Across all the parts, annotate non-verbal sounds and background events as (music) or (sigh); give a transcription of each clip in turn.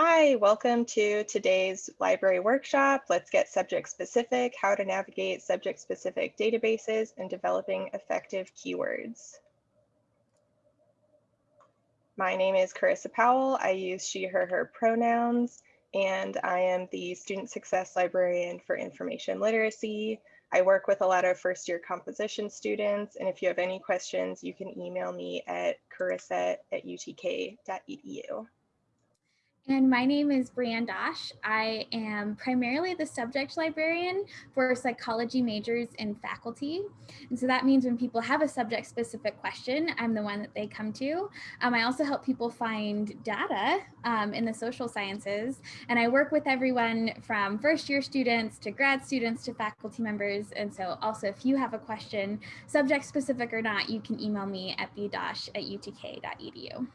Hi, welcome to today's library workshop. Let's get subject specific, how to navigate subject specific databases and developing effective keywords. My name is Carissa Powell. I use she, her, her pronouns, and I am the Student Success Librarian for Information Literacy. I work with a lot of first year composition students, and if you have any questions, you can email me at carissa at utk.edu. And my name is Brianne Dosch. I am primarily the subject librarian for psychology majors and faculty. And so that means when people have a subject specific question, I'm the one that they come to. Um, I also help people find data um, in the social sciences. And I work with everyone from first year students to grad students to faculty members. And so also if you have a question, subject specific or not, you can email me at bdosch at utk.edu.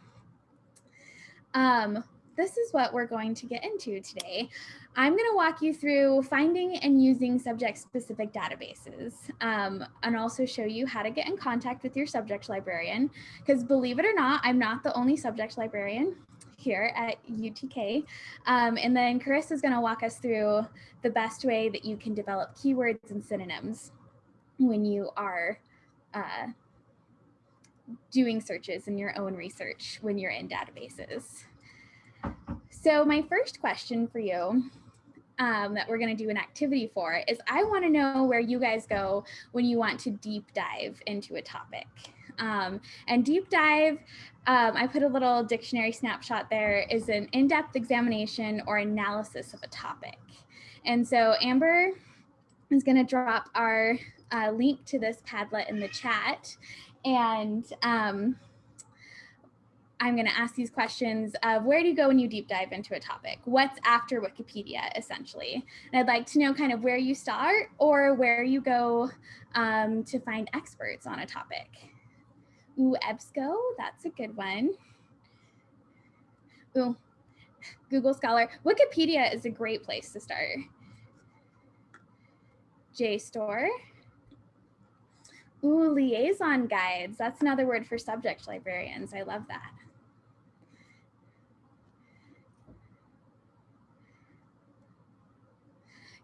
Um, this is what we're going to get into today. I'm going to walk you through finding and using subject-specific databases um, and also show you how to get in contact with your subject librarian. Because believe it or not, I'm not the only subject librarian here at UTK. Um, and then Chris is going to walk us through the best way that you can develop keywords and synonyms when you are uh, doing searches in your own research when you're in databases. So my first question for you um, that we're going to do an activity for is I want to know where you guys go when you want to deep dive into a topic. Um, and deep dive, um, I put a little dictionary snapshot there, is an in-depth examination or analysis of a topic. And so Amber is going to drop our uh, link to this Padlet in the chat. And um, I'm going to ask these questions of where do you go when you deep dive into a topic? What's after Wikipedia, essentially? And I'd like to know kind of where you start or where you go um, to find experts on a topic. Ooh, EBSCO, that's a good one. Ooh, Google Scholar. Wikipedia is a great place to start. JSTOR. Ooh, liaison guides. That's another word for subject librarians. I love that.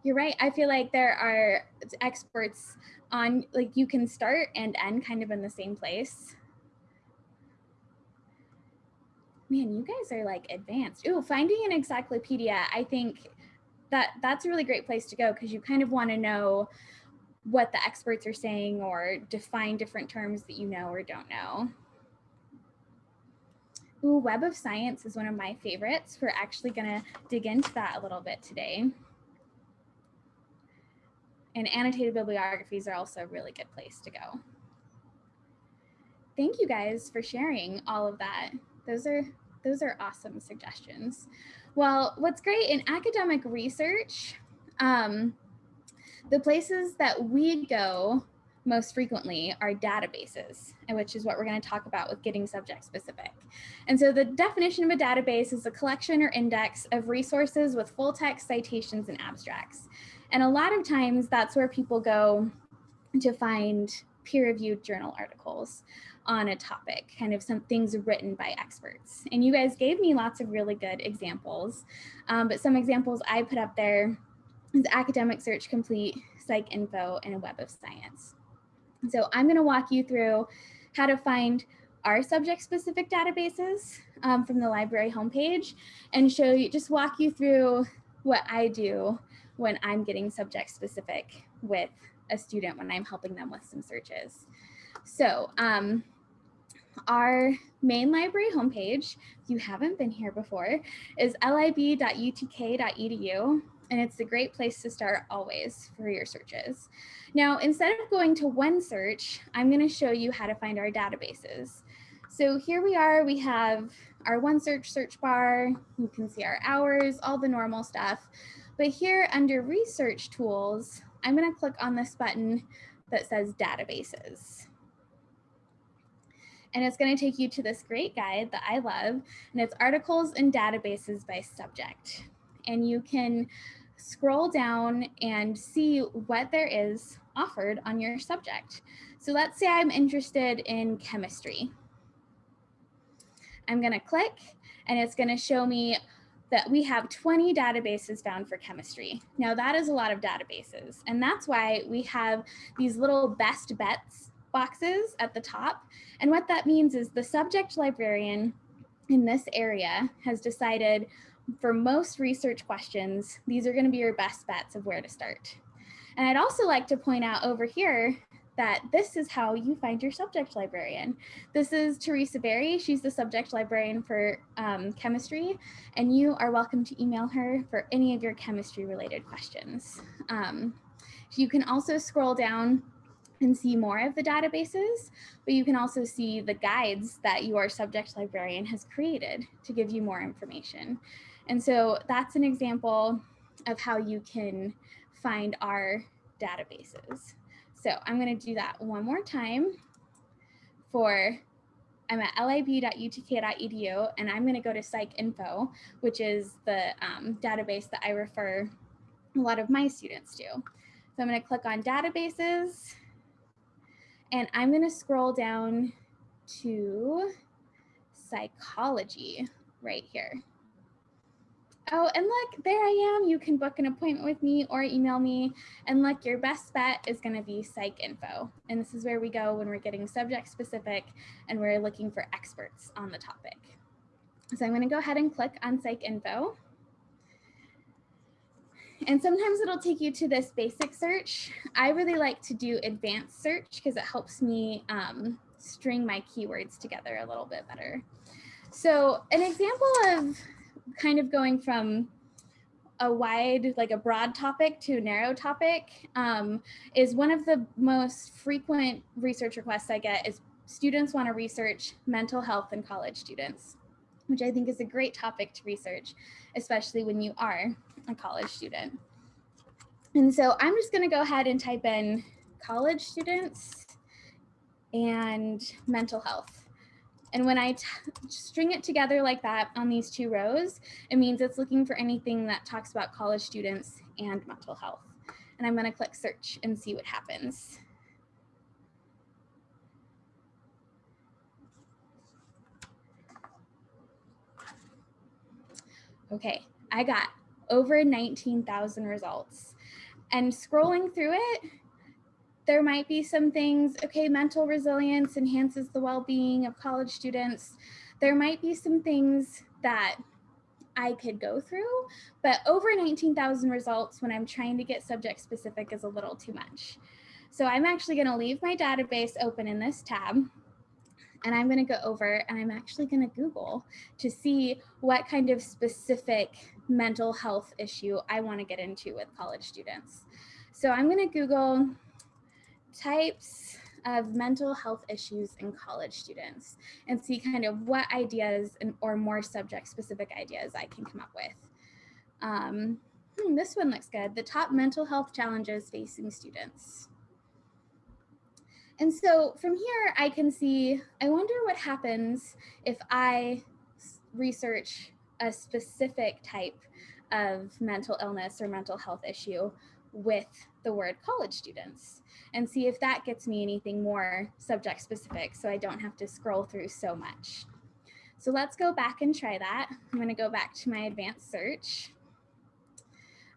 You're right. I feel like there are experts on like you can start and end kind of in the same place. Man, you guys are like advanced. Ooh, finding an encyclopedia, I think that that's a really great place to go because you kind of want to know what the experts are saying or define different terms that you know or don't know. Ooh, Web of Science is one of my favorites. We're actually gonna dig into that a little bit today. And annotated bibliographies are also a really good place to go. Thank you guys for sharing all of that. Those are those are awesome suggestions. Well, what's great in academic research, um, the places that we go most frequently are databases, and which is what we're going to talk about with getting subject specific. And so the definition of a database is a collection or index of resources with full text citations and abstracts. And a lot of times that's where people go to find peer-reviewed journal articles on a topic, kind of some things written by experts. And you guys gave me lots of really good examples, um, but some examples I put up there is Academic Search Complete, PsycInfo, and a Web of Science. So I'm gonna walk you through how to find our subject-specific databases um, from the library homepage and show you, just walk you through what I do when I'm getting subject specific with a student when I'm helping them with some searches. So um, our main library homepage, if you haven't been here before, is lib.utk.edu. And it's a great place to start always for your searches. Now, instead of going to OneSearch, I'm going to show you how to find our databases. So here we are, we have our OneSearch search bar. You can see our hours, all the normal stuff. But here under research tools, I'm gonna click on this button that says databases. And it's gonna take you to this great guide that I love, and it's articles and databases by subject. And you can scroll down and see what there is offered on your subject. So let's say I'm interested in chemistry. I'm gonna click and it's gonna show me that we have 20 databases found for chemistry. Now that is a lot of databases and that's why we have these little best bets boxes at the top. And what that means is the subject librarian in this area has decided for most research questions, these are gonna be your best bets of where to start. And I'd also like to point out over here that this is how you find your subject librarian. This is Teresa Berry. She's the subject librarian for um, chemistry, and you are welcome to email her for any of your chemistry related questions. Um, you can also scroll down and see more of the databases, but you can also see the guides that your subject librarian has created to give you more information. And so that's an example of how you can find our databases. So I'm going to do that one more time for I'm at lib.utk.edu and I'm going to go to PsycInfo, which is the um, database that I refer a lot of my students to. So I'm going to click on databases and I'm going to scroll down to psychology right here. Oh, and look, there I am. You can book an appointment with me or email me. And look, your best bet is going to be PsycInfo. And this is where we go when we're getting subject specific and we're looking for experts on the topic. So I'm going to go ahead and click on PsycInfo. And sometimes it'll take you to this basic search. I really like to do advanced search because it helps me um, string my keywords together a little bit better. So an example of kind of going from a wide, like a broad topic to a narrow topic um, is one of the most frequent research requests I get is students want to research mental health in college students, which I think is a great topic to research, especially when you are a college student. And so I'm just going to go ahead and type in college students and mental health. And when I string it together like that on these two rows, it means it's looking for anything that talks about college students and mental health. And I'm gonna click search and see what happens. Okay, I got over 19,000 results. And scrolling through it, there might be some things, okay, mental resilience enhances the well-being of college students. There might be some things that I could go through, but over 19,000 results when I'm trying to get subject specific is a little too much. So I'm actually gonna leave my database open in this tab and I'm gonna go over and I'm actually gonna Google to see what kind of specific mental health issue I wanna get into with college students. So I'm gonna Google types of mental health issues in college students and see kind of what ideas and, or more subject specific ideas I can come up with. Um, hmm, this one looks good. The top mental health challenges facing students. And so from here, I can see, I wonder what happens if I research a specific type of mental illness or mental health issue with the word college students and see if that gets me anything more subject specific so I don't have to scroll through so much. So let's go back and try that. I'm gonna go back to my advanced search.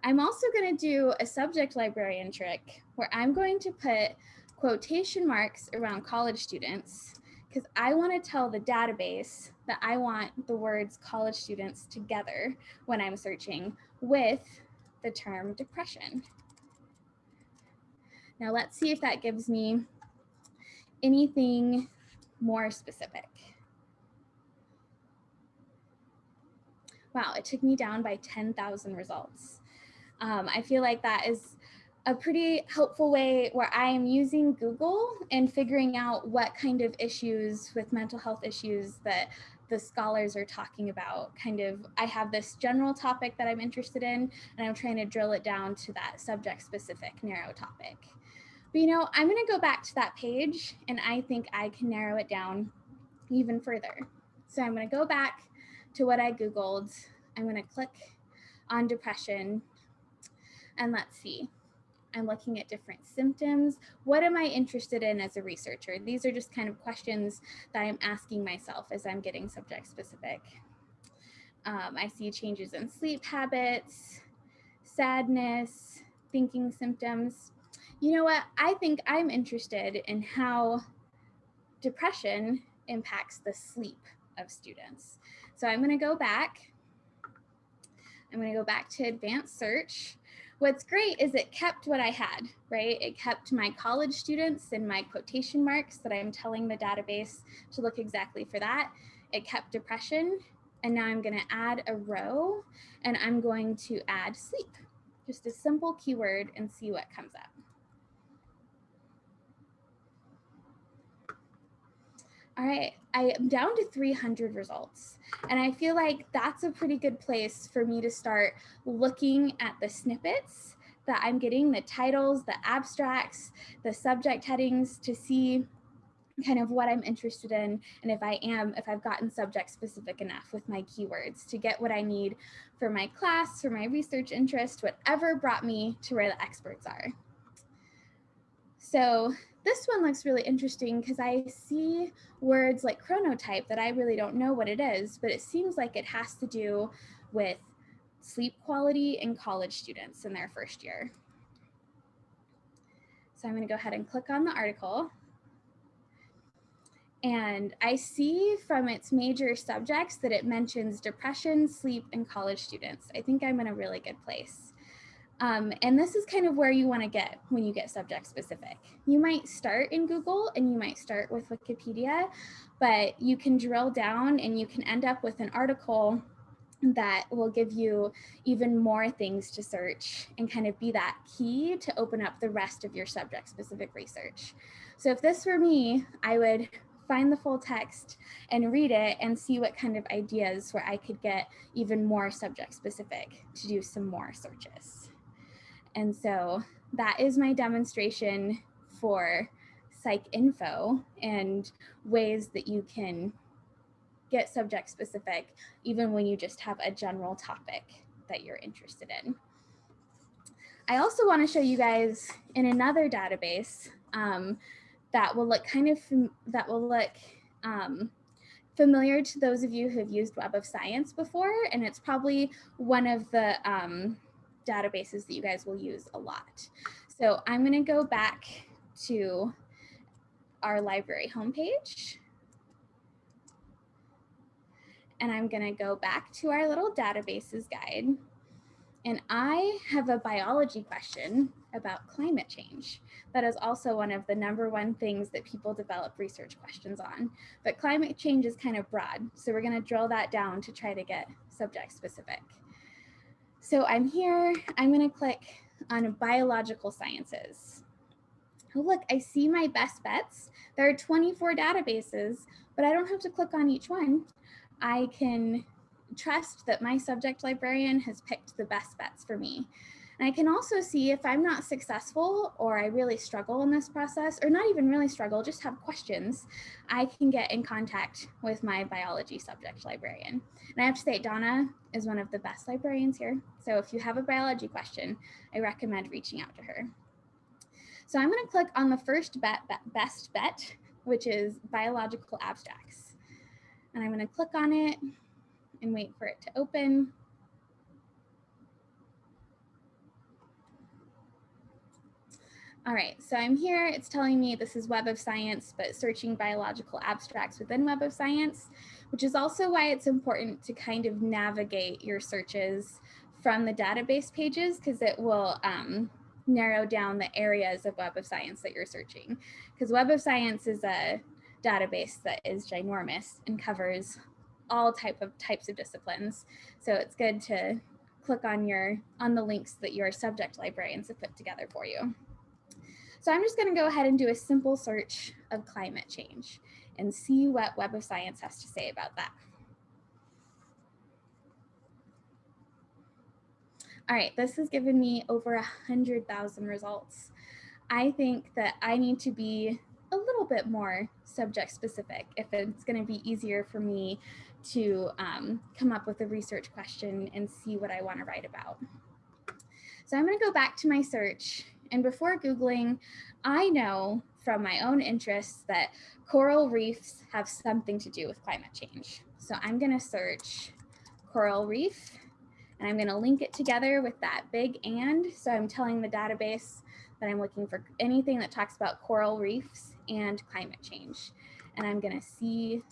I'm also gonna do a subject librarian trick where I'm going to put quotation marks around college students because I want to tell the database that I want the words college students together when I'm searching with the term depression. Now let's see if that gives me anything more specific. Wow, it took me down by 10,000 results. Um, I feel like that is a pretty helpful way where I am using Google and figuring out what kind of issues with mental health issues that the scholars are talking about. Kind of, I have this general topic that I'm interested in, and I'm trying to drill it down to that subject specific narrow topic. But you know, I'm gonna go back to that page and I think I can narrow it down even further. So I'm gonna go back to what I Googled. I'm gonna click on depression and let's see. I'm looking at different symptoms. What am I interested in as a researcher? These are just kind of questions that I'm asking myself as I'm getting subject specific. Um, I see changes in sleep habits, sadness, thinking symptoms. You know what? I think I'm interested in how depression impacts the sleep of students. So I'm going to go back. I'm going to go back to advanced search. What's great is it kept what I had, right? It kept my college students and my quotation marks that I'm telling the database to look exactly for that. It kept depression. And now I'm going to add a row and I'm going to add sleep just a simple keyword and see what comes up. All right, I am down to 300 results. And I feel like that's a pretty good place for me to start looking at the snippets that I'm getting, the titles, the abstracts, the subject headings to see kind of what I'm interested in and if I am, if I've gotten subject specific enough with my keywords to get what I need for my class, for my research interest, whatever brought me to where the experts are. So this one looks really interesting because I see words like chronotype that I really don't know what it is, but it seems like it has to do with sleep quality in college students in their first year. So I'm going to go ahead and click on the article. And I see from its major subjects that it mentions depression, sleep, and college students. I think I'm in a really good place. Um, and this is kind of where you want to get when you get subject specific. You might start in Google and you might start with Wikipedia, but you can drill down and you can end up with an article that will give you even more things to search and kind of be that key to open up the rest of your subject specific research. So if this were me, I would find the full text and read it and see what kind of ideas where I could get even more subject specific to do some more searches. And so that is my demonstration for PsycInfo and ways that you can get subject specific even when you just have a general topic that you're interested in. I also want to show you guys in another database um, that will look kind of, that will look um, familiar to those of you who have used Web of Science before, and it's probably one of the um, databases that you guys will use a lot. So I'm gonna go back to our library homepage. And I'm gonna go back to our little databases guide. And I have a biology question about climate change. That is also one of the number one things that people develop research questions on. But climate change is kind of broad. So we're gonna drill that down to try to get subject specific. So I'm here, I'm gonna click on biological sciences. Oh, look, I see my best bets. There are 24 databases, but I don't have to click on each one. I can trust that my subject librarian has picked the best bets for me. And I can also see if I'm not successful or I really struggle in this process, or not even really struggle, just have questions, I can get in contact with my biology subject librarian. And I have to say, Donna is one of the best librarians here. So if you have a biology question, I recommend reaching out to her. So I'm gonna click on the first bet, best bet, which is biological abstracts. And I'm gonna click on it and wait for it to open. All right, so I'm here, it's telling me this is Web of Science, but searching biological abstracts within Web of Science, which is also why it's important to kind of navigate your searches from the database pages because it will um, narrow down the areas of Web of Science that you're searching. Because Web of Science is a database that is ginormous and covers all type of types of disciplines. So it's good to click on your on the links that your subject librarians have put together for you. So I'm just going to go ahead and do a simple search of climate change and see what Web of Science has to say about that. All right, this has given me over a 100,000 results. I think that I need to be a little bit more subject specific if it's going to be easier for me to um, come up with a research question and see what I want to write about. So I'm going to go back to my search and before Googling, I know from my own interests that coral reefs have something to do with climate change. So I'm going to search coral reef. And I'm gonna link it together with that big and. So I'm telling the database that I'm looking for anything that talks about coral reefs and climate change. And I'm gonna see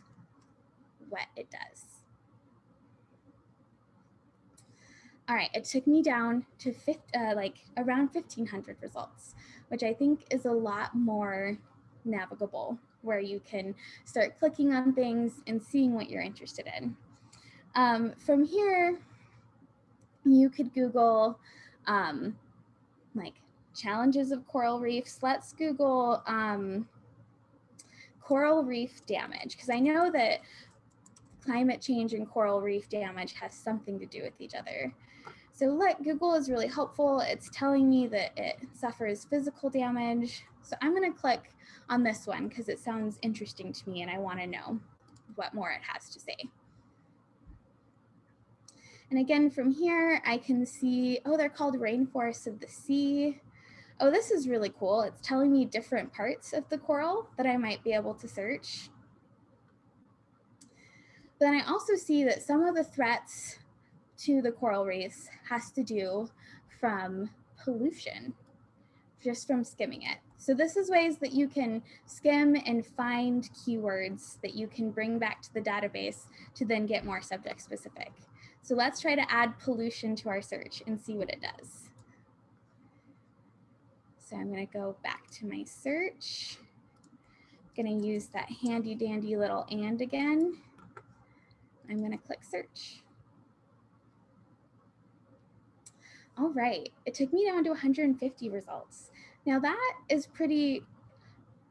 what it does. All right, it took me down to uh, like around 1500 results, which I think is a lot more navigable where you can start clicking on things and seeing what you're interested in. Um, from here, you could Google um, like challenges of coral reefs. Let's Google um, coral reef damage because I know that climate change and coral reef damage has something to do with each other. So let Google is really helpful. It's telling me that it suffers physical damage. So I'm gonna click on this one because it sounds interesting to me and I wanna know what more it has to say. And again, from here, I can see, oh, they're called rainforests of the sea. Oh, this is really cool. It's telling me different parts of the coral that I might be able to search. But then I also see that some of the threats to the coral reefs has to do from pollution, just from skimming it. So this is ways that you can skim and find keywords that you can bring back to the database to then get more subject specific. So let's try to add pollution to our search and see what it does. So I'm gonna go back to my search. I'm gonna use that handy dandy little and again. I'm gonna click search. All right, it took me down to 150 results. Now that is pretty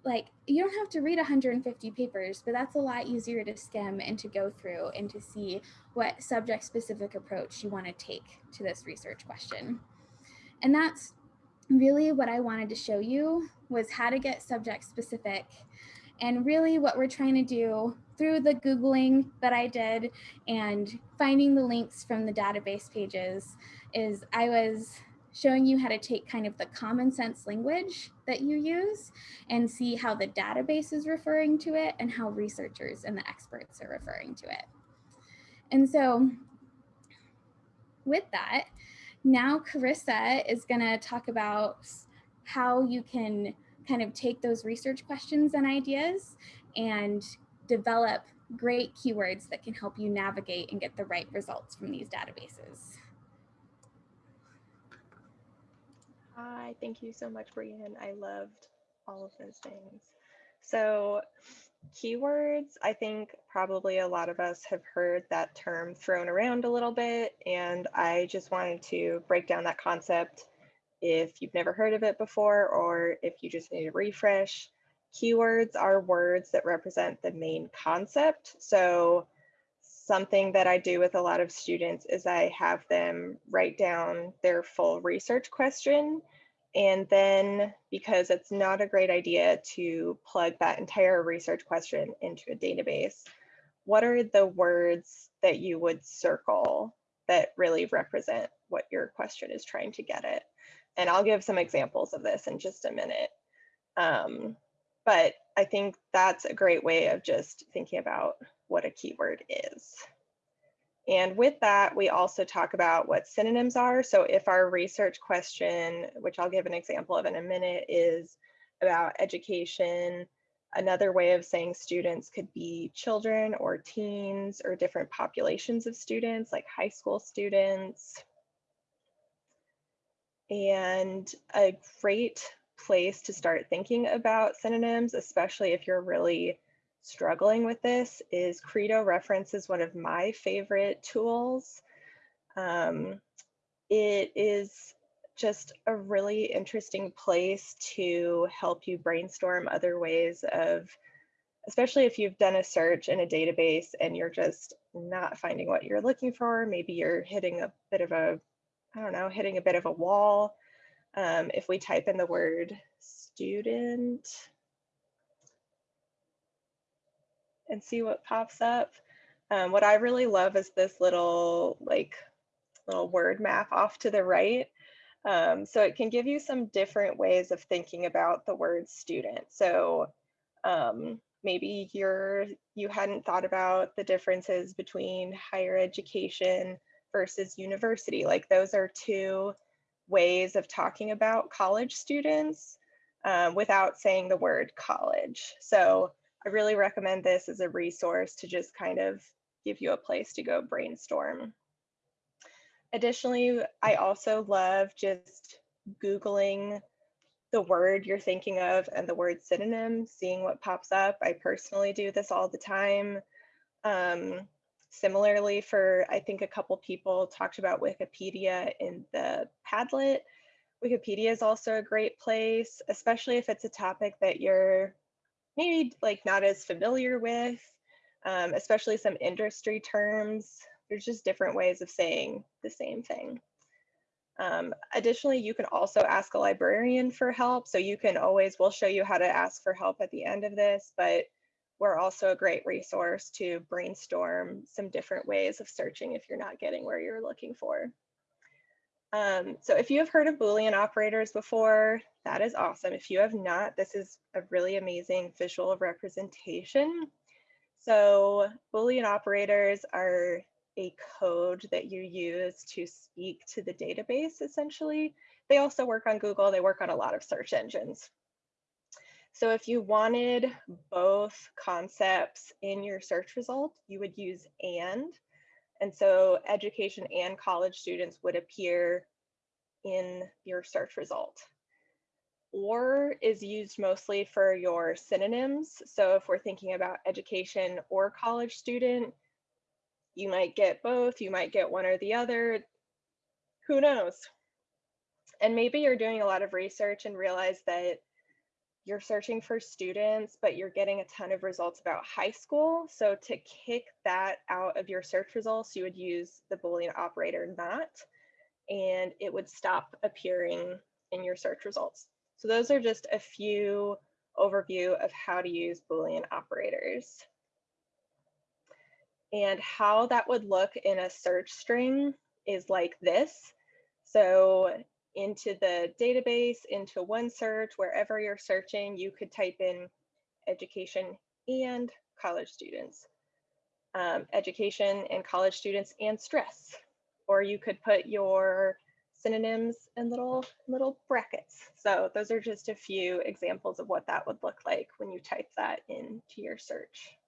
like you don't have to read 150 papers, but that's a lot easier to skim and to go through and to see what subject specific approach you want to take to this research question. And that's really what I wanted to show you was how to get subject specific and really what we're trying to do through the Googling that I did and finding the links from the database pages is I was showing you how to take kind of the common sense language that you use and see how the database is referring to it and how researchers and the experts are referring to it. And so with that, now Carissa is gonna talk about how you can kind of take those research questions and ideas and develop great keywords that can help you navigate and get the right results from these databases. Hi, thank you so much, Brian. I loved all of those things. So keywords, I think probably a lot of us have heard that term thrown around a little bit, and I just wanted to break down that concept if you've never heard of it before or if you just need a refresh. Keywords are words that represent the main concept. So something that I do with a lot of students is I have them write down their full research question. And then because it's not a great idea to plug that entire research question into a database, what are the words that you would circle that really represent what your question is trying to get at? And I'll give some examples of this in just a minute. Um, but I think that's a great way of just thinking about what a keyword is. And with that, we also talk about what synonyms are. So if our research question, which I'll give an example of in a minute, is about education, another way of saying students could be children or teens or different populations of students like high school students. And a great place to start thinking about synonyms, especially if you're really struggling with this is Credo Reference is one of my favorite tools. Um, it is just a really interesting place to help you brainstorm other ways of, especially if you've done a search in a database and you're just not finding what you're looking for. Maybe you're hitting a bit of a, I don't know, hitting a bit of a wall. Um, if we type in the word student, and see what pops up. Um, what I really love is this little like little word map off to the right. Um, so it can give you some different ways of thinking about the word student. So um, maybe you're you hadn't thought about the differences between higher education versus university. Like those are two ways of talking about college students um, without saying the word college. So I really recommend this as a resource to just kind of give you a place to go brainstorm. Additionally, I also love just Googling the word you're thinking of and the word synonym, seeing what pops up. I personally do this all the time. Um, similarly, for I think a couple people talked about Wikipedia in the Padlet. Wikipedia is also a great place, especially if it's a topic that you're maybe like not as familiar with, um, especially some industry terms. There's just different ways of saying the same thing. Um, additionally, you can also ask a librarian for help. So you can always, we'll show you how to ask for help at the end of this, but we're also a great resource to brainstorm some different ways of searching if you're not getting where you're looking for. Um, so if you have heard of Boolean operators before, that is awesome. If you have not, this is a really amazing visual representation. So Boolean operators are a code that you use to speak to the database, essentially. They also work on Google. They work on a lot of search engines. So if you wanted both concepts in your search result, you would use AND. And so education and college students would appear in your search result. Or is used mostly for your synonyms. So if we're thinking about education or college student, you might get both, you might get one or the other. Who knows? And maybe you're doing a lot of research and realize that you're searching for students, but you're getting a ton of results about high school. So to kick that out of your search results, you would use the Boolean operator not, and it would stop appearing in your search results. So those are just a few overview of how to use Boolean operators. And how that would look in a search string is like this. So into the database, into OneSearch, wherever you're searching, you could type in education and college students, um, education and college students and stress. Or you could put your synonyms in little, little brackets. So those are just a few examples of what that would look like when you type that into your search.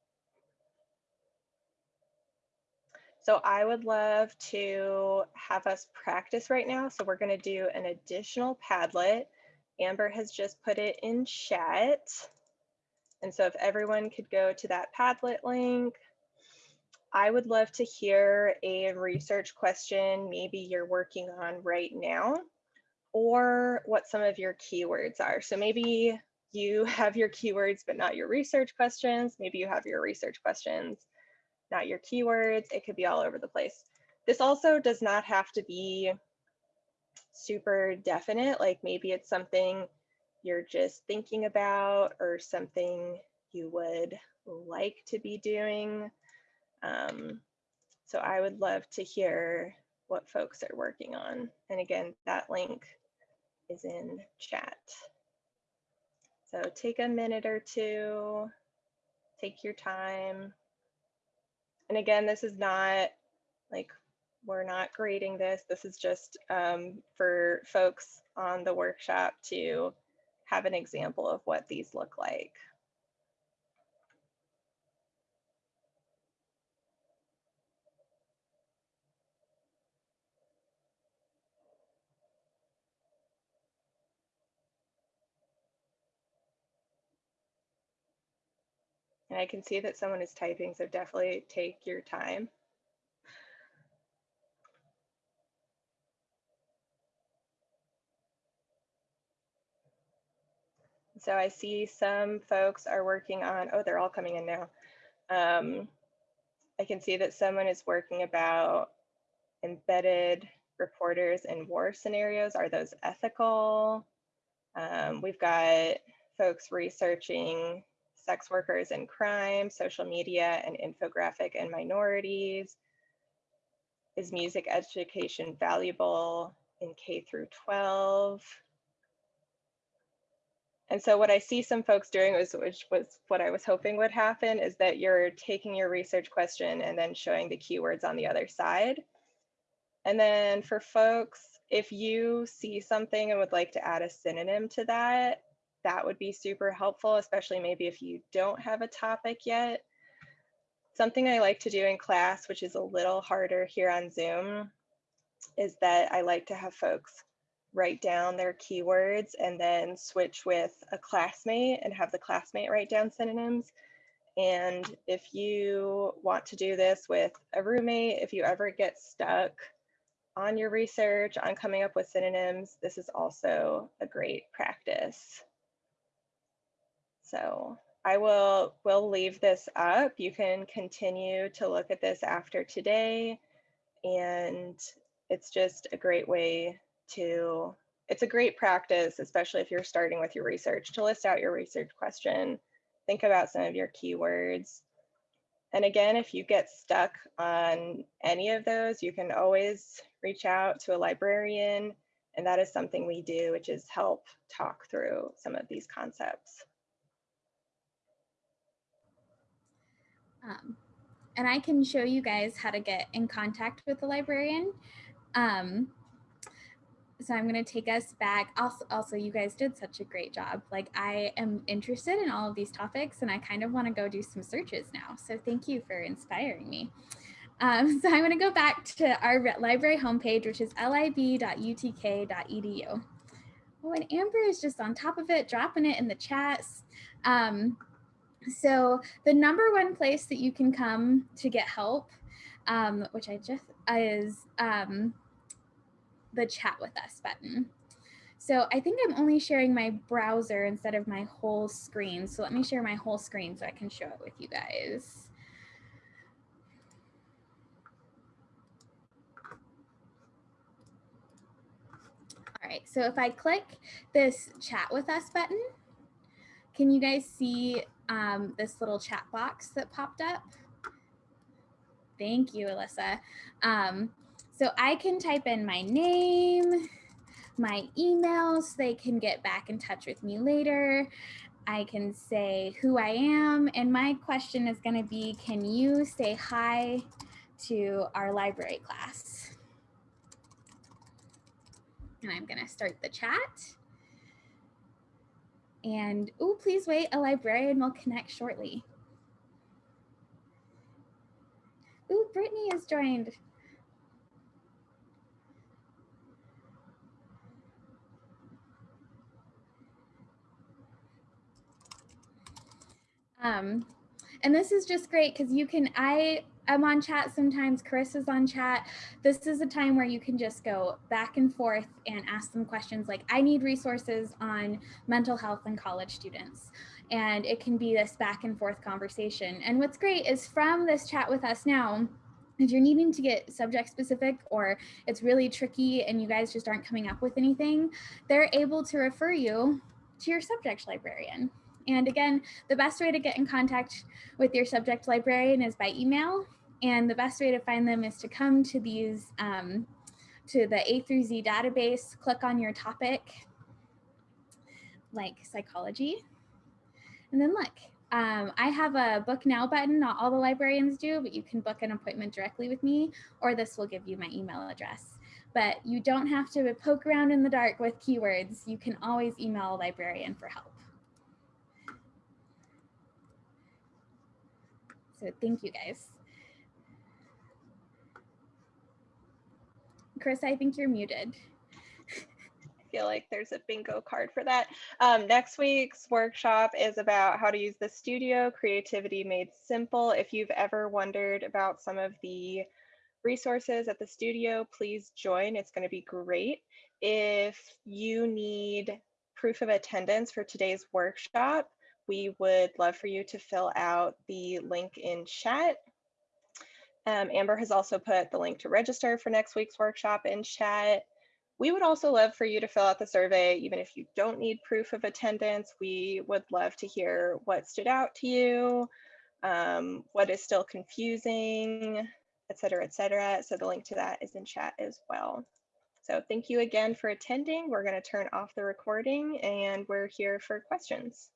So I would love to have us practice right now. So we're going to do an additional Padlet. Amber has just put it in chat. And so if everyone could go to that Padlet link, I would love to hear a research question maybe you're working on right now or what some of your keywords are. So maybe you (laughs) have your keywords, but not your research questions. Maybe you have your research questions not your keywords. It could be all over the place. This also does not have to be super definite, like maybe it's something you're just thinking about or something you would like to be doing. Um, so I would love to hear what folks are working on. And again, that link is in chat. So take a minute or two, take your time. And again, this is not like, we're not grading this. This is just um, for folks on the workshop to have an example of what these look like. And I can see that someone is typing, so definitely take your time. So I see some folks are working on, oh, they're all coming in now. Um, I can see that someone is working about embedded reporters in war scenarios. Are those ethical? Um, we've got folks researching sex workers and crime, social media and infographic and minorities. Is music education valuable in K through 12? And so what I see some folks doing was, which was what I was hoping would happen, is that you're taking your research question and then showing the keywords on the other side. And then for folks, if you see something and would like to add a synonym to that, that would be super helpful, especially maybe if you don't have a topic yet. Something I like to do in class, which is a little harder here on Zoom, is that I like to have folks write down their keywords and then switch with a classmate and have the classmate write down synonyms. And if you want to do this with a roommate, if you ever get stuck on your research, on coming up with synonyms, this is also a great practice. So I will will leave this up. You can continue to look at this after today. And it's just a great way to, it's a great practice, especially if you're starting with your research, to list out your research question, think about some of your keywords. And again, if you get stuck on any of those, you can always reach out to a librarian. And that is something we do, which is help talk through some of these concepts. Um, and I can show you guys how to get in contact with the librarian. Um, so I'm going to take us back. Also, also, you guys did such a great job. Like I am interested in all of these topics and I kind of want to go do some searches now. So thank you for inspiring me. Um, (laughs) so I'm going to go back to our library homepage, which is lib.utk.edu. Oh, and Amber is just on top of it, dropping it in the chats. Um, so the number one place that you can come to get help, um, which I just is um, the chat with us button. So I think I'm only sharing my browser instead of my whole screen. So let me share my whole screen so I can show it with you guys. All right, so if I click this chat with us button, can you guys see um, this little chat box that popped up? Thank you, Alyssa. Um, so I can type in my name, my email so they can get back in touch with me later. I can say who I am. And my question is going to be, can you say hi to our library class? And I'm going to start the chat. And, oh, please wait, a librarian will connect shortly. Ooh, Brittany has joined. Um, and this is just great because you can, I am on chat sometimes, Chris is on chat. This is a time where you can just go back and forth and ask them questions like, I need resources on mental health and college students. And it can be this back and forth conversation. And what's great is from this chat with us now, if you're needing to get subject specific or it's really tricky and you guys just aren't coming up with anything, they're able to refer you to your subject librarian. And again, the best way to get in contact with your subject librarian is by email. And the best way to find them is to come to these, um, to the A through Z database, click on your topic, like psychology, and then look. Um, I have a book now button, not all the librarians do, but you can book an appointment directly with me, or this will give you my email address. But you don't have to poke around in the dark with keywords. You can always email a librarian for help. So thank you guys. Chris, I think you're muted. I feel like there's a bingo card for that. Um, next week's workshop is about how to use the studio, creativity made simple. If you've ever wondered about some of the resources at the studio, please join. It's going to be great. If you need proof of attendance for today's workshop, we would love for you to fill out the link in chat. Um, Amber has also put the link to register for next week's workshop in chat. We would also love for you to fill out the survey, even if you don't need proof of attendance. We would love to hear what stood out to you, um, what is still confusing, et cetera, et cetera. So the link to that is in chat as well. So thank you again for attending. We're going to turn off the recording and we're here for questions.